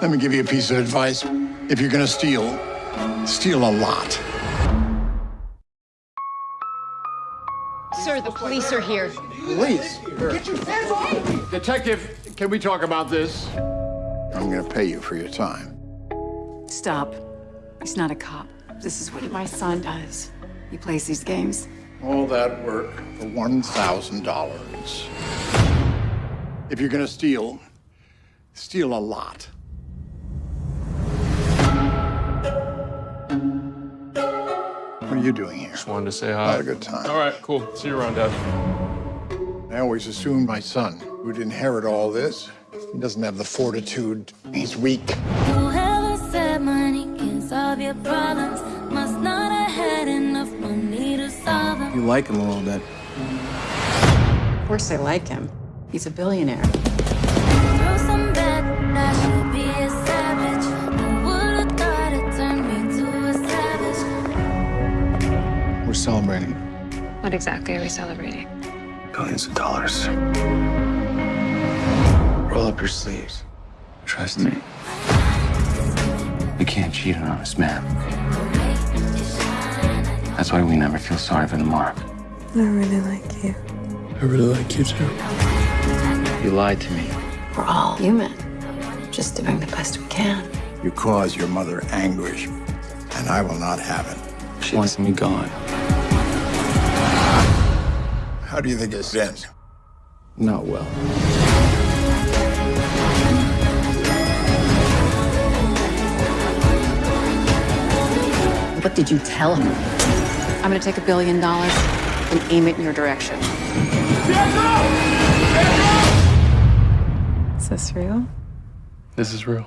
Let me give you a piece of advice. If you're gonna steal, steal a lot. Sir, the police are here. Police? Get your hands off me! Detective, can we talk about this? I'm gonna pay you for your time. Stop. He's not a cop. This is what my son does. He plays these games. All that work for $1,000. If you're gonna steal, steal a lot. What are you doing here? Just wanted to say Had hi. a good time. All right, cool. See you around, Dad. I always assumed my son would inherit all this. He doesn't have the fortitude. He's weak. Whoever said money can solve your problems must not have had enough money to solve them. You like him a little bit. Of course I like him. He's a billionaire. We're celebrating What exactly are we celebrating? billions of dollars. Roll up your sleeves. Trust me. We can't cheat an honest man. That's why we never feel sorry for the mark. I really like you. I really like you too. You lied to me. We're all human. Just doing the best we can. You cause your mother anguish, and I will not have it. She wants me gone. How do you think this ends? Not well. What did you tell him? I'm gonna take a billion dollars and aim it in your direction. Is this real? This is real.